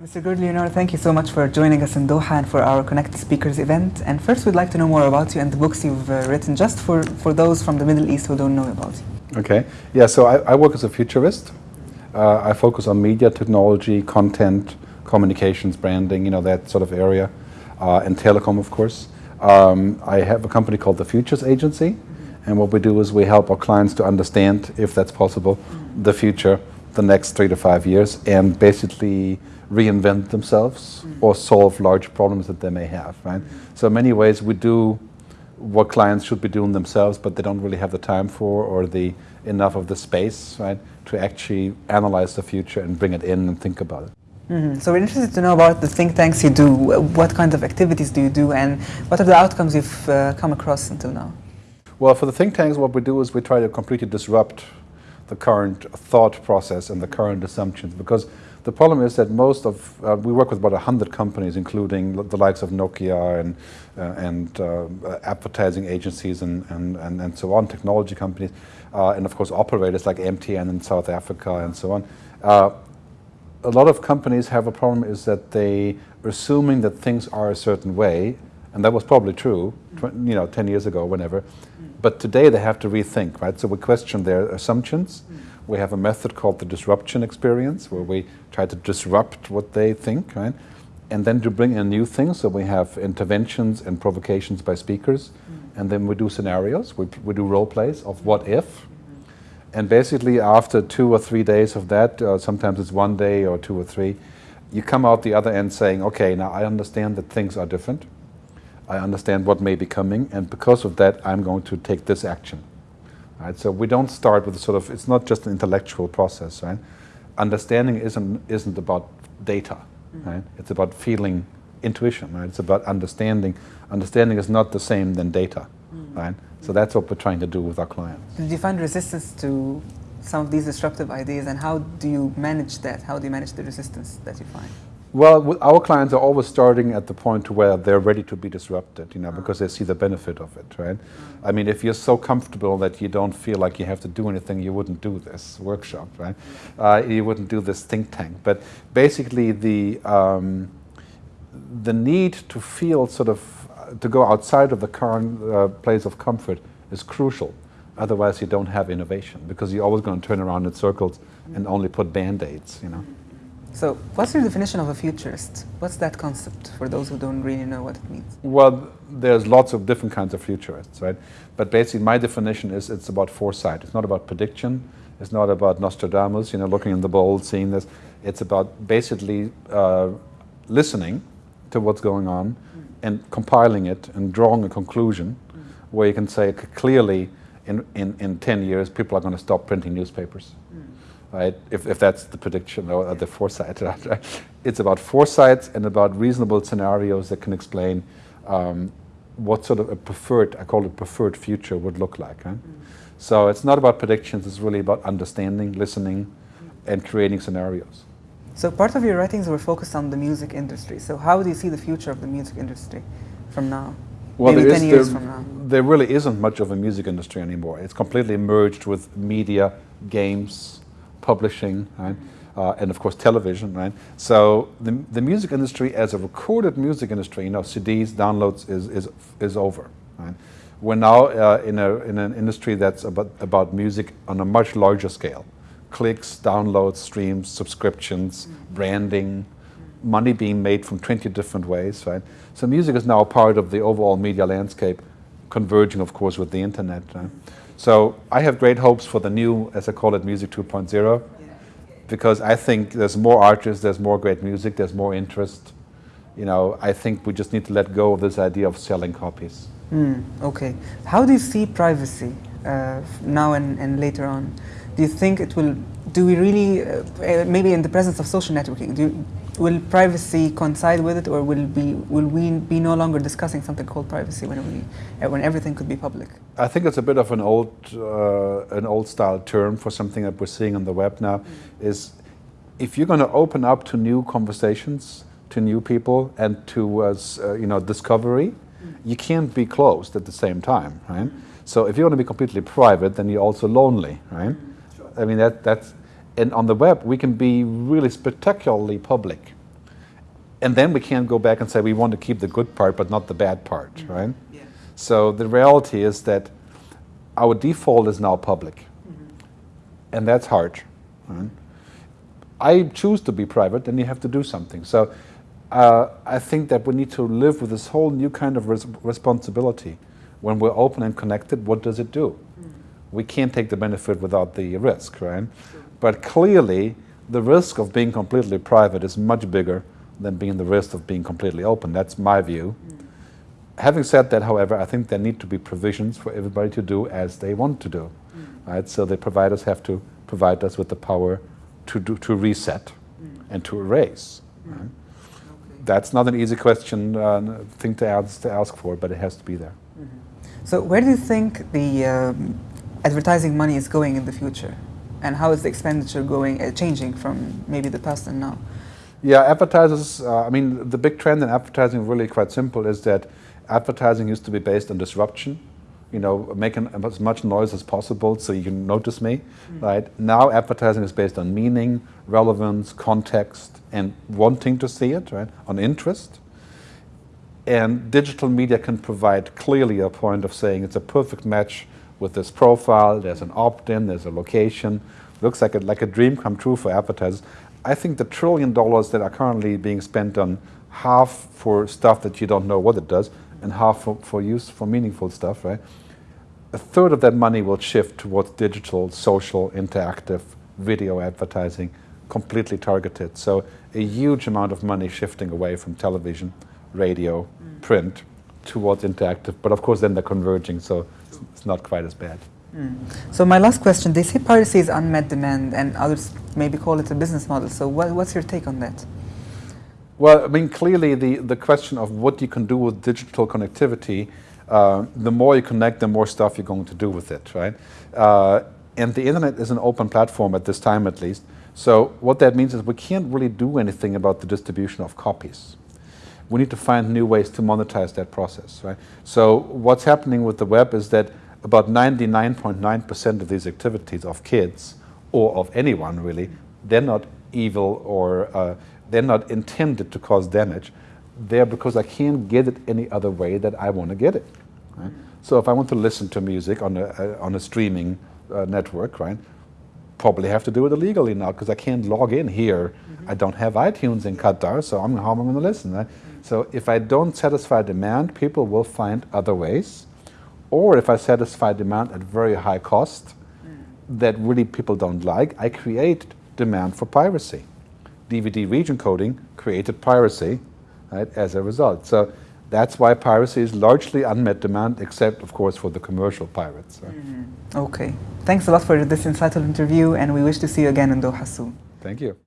Mr. Gerd Leonhard, thank you so much for joining us in Doha and for our Connect Speakers event. And first, we'd like to know more about you and the books you've uh, written, just for, for those from the Middle East who don't know about you. Okay. Yeah, so I, I work as a futurist. Uh, I focus on media, technology, content, communications, branding, you know, that sort of area, uh, and telecom, of course. Um, I have a company called the Futures Agency, and what we do is we help our clients to understand, if that's possible, the future, the next three to five years, and basically reinvent themselves mm. or solve large problems that they may have, right? So in many ways we do what clients should be doing themselves, but they don't really have the time for or the enough of the space, right, to actually analyze the future and bring it in and think about it. Mm -hmm. So we're interested to know about the think tanks you do. What kind of activities do you do, and what are the outcomes you've uh, come across until now? Well, for the think tanks, what we do is we try to completely disrupt the current thought process and the current assumptions, because the problem is that most of, uh, we work with about 100 companies, including the likes of Nokia and, uh, and uh, advertising agencies and, and, and, and, so on, technology companies, uh, and of course operators like MTN in South Africa and so on. Uh, a lot of companies have a problem is that they are assuming that things are a certain way, and that was probably true, you know, 10 years ago, whenever. But today they have to rethink, right? So we question their assumptions. We have a method called the disruption experience where we try to disrupt what they think, right? And then to bring in new things, so we have interventions and provocations by speakers, mm. and then we do scenarios, we, we do role plays of what if. Mm -hmm. And basically after two or three days of that, uh, sometimes it's one day or two or three, you come out the other end saying, okay, now I understand that things are different. I understand what may be coming, and because of that, I'm going to take this action. Right? So we don't start with sort of, it's not just an intellectual process, right? Understanding isn't, isn't about data, mm -hmm. right? It's about feeling intuition, right? It's about understanding. Understanding is not the same than data, mm -hmm. right? So that's what we're trying to do with our clients. Did you find resistance to some of these disruptive ideas and how do you manage that? How do you manage the resistance that you find? Well, our clients are always starting at the point where they're ready to be disrupted, you know, because they see the benefit of it, right? I mean, if you're so comfortable that you don't feel like you have to do anything, you wouldn't do this workshop, right? Uh, you wouldn't do this think tank. But basically, the um, the need to feel sort of uh, to go outside of the current uh, place of comfort is crucial. Otherwise, you don't have innovation because you're always going to turn around in circles and only put band-aids, you know. So what's your definition of a futurist? What's that concept for those who don't really know what it means? Well, there's lots of different kinds of futurists, right? But basically my definition is it's about foresight. It's not about prediction. It's not about Nostradamus, you know, looking in the bowl, seeing this. It's about basically uh, listening to what's going on mm. and compiling it and drawing a conclusion mm. where you can say clearly in, in, in 10 years people are going to stop printing newspapers. Mm right? If, if that's the prediction or the foresight, right? It's about foresight and about reasonable scenarios that can explain um, what sort of a preferred, I call it preferred future would look like. Right? Mm. So it's not about predictions, it's really about understanding, listening, and creating scenarios. So part of your writings were focused on the music industry. So how do you see the future of the music industry from now? Well, Maybe 10 years there, from now. There really isn't much of a music industry anymore. It's completely merged with media, games, publishing, right? Uh, and of course television, right? So the, the music industry as a recorded music industry, you know, CDs, downloads is, is, is over, right? We're now uh, in, a, in an industry that's about, about music on a much larger scale. Clicks, downloads, streams, subscriptions, branding, money being made from 20 different ways, right? So music is now part of the overall media landscape, converging, of course, with the internet. Right? So I have great hopes for the new, as I call it, Music 2.0, because I think there's more artists, there's more great music, there's more interest. You know, I think we just need to let go of this idea of selling copies. Mm, okay. How do you see privacy uh, now and, and later on? Do you think it will, do we really, uh, maybe in the presence of social networking, do you, will privacy coincide with it, or will be will we be no longer discussing something called privacy when we when everything could be public? I think it's a bit of an old uh, an old style term for something that we're seeing on the web now. Mm. Is if you're going to open up to new conversations, to new people, and to uh, you know discovery, mm. you can't be closed at the same time, right? Mm. So if you want to be completely private, then you're also lonely, right? Sure. I mean that that's and on the web, we can be really spectacularly public. and then we can't go back and say we want to keep the good part but not the bad part, Mm-hmm. right? Yeah. So the reality is that our default is now public, Mm-hmm. and that's hard. right? I choose to be private, then you have to do something. So uh, I think that we need to live with this whole new kind of res- responsibility. When we're open and connected, what does it do? We can't take the benefit without the risk, right? But clearly, the risk of being completely private is much bigger than being the risk of being completely open. That's my view. Mm. Having said that, however, I think there need to be provisions for everybody to do as they want to do, mm. right? So the providers have to provide us with the power to do, to reset mm. and to erase. right? That's not an easy question, uh, thing to ask, to ask for, but it has to be there. Mm-hmm. So where do you think the um, advertising money is going in the future? And how is the expenditure going, uh, changing from maybe the past and now? Yeah, advertisers, uh, I mean, the big trend in advertising, really quite simple, is that advertising used to be based on disruption, you know, making as much noise as possible so you can notice me, right? Now advertising is based on meaning, relevance, context, and wanting to see it, right? On interest. And digital media can provide clearly a point of saying it's a perfect match with this profile, there's an opt-in, there's a location, looks like a, like a dream come true for advertisers. I think the trillion dollars that are currently being spent on half for stuff that you don't know what it does and half for, for use for meaningful stuff, right? A third of that money will shift towards digital, social, interactive, video advertising, completely targeted. So a huge amount of money shifting away from television, radio, mm. print, towards interactive. But of course then they're converging, so it's- not quite as bad. So my last question, they say piracy is unmet demand and others maybe call it a business model. So what, what's your take on that? Well, I mean, clearly the, the question of what you can do with digital connectivity, uh, the more you connect, the more stuff you're going to do with it, right? Uh, and the internet is an open platform at this time, at least. So what that means is we can't really do anything about the distribution of copies. We need to find new ways to monetize that process, right? So what's happening with the web is that about 99.9% of these activities of kids or of anyone really, they're not evil or uh, they're not intended to cause damage. They're because I can't get it any other way that I want to get it. Right? So if I want to listen to music on a, uh, on a streaming uh, network, right, probably have to do it illegally now because I can't log in here. I don't have iTunes in Qatar, so I'm, how am I going to listen? Right? So if I don't satisfy demand, people will find other ways. Or if I satisfy demand at very high cost mm. that really people don't like, I create demand for piracy. DVD region coding created piracy right, as a result. So that's why piracy is largely unmet demand, except, of course, for the commercial pirates. so. Mm. Okay. Thanks a lot for this insightful interview and we wish to see you again in Doha soon. Thank you.